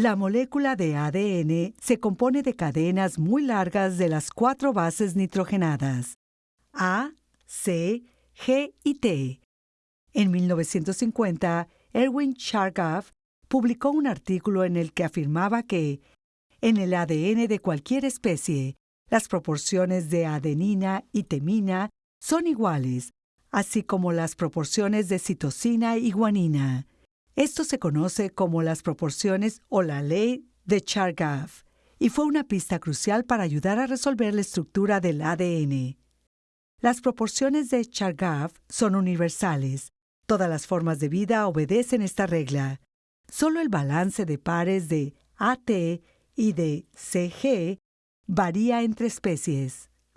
La molécula de ADN se compone de cadenas muy largas de las cuatro bases nitrogenadas, A, C, G y T. En 1950, Erwin Chargaff publicó un artículo en el que afirmaba que, en el ADN de cualquier especie, las proporciones de adenina y temina son iguales, así como las proporciones de citosina y guanina. Esto se conoce como las proporciones o la ley de Chargaff y fue una pista crucial para ayudar a resolver la estructura del ADN. Las proporciones de Chargaff son universales. Todas las formas de vida obedecen esta regla. Solo el balance de pares de AT y de CG varía entre especies.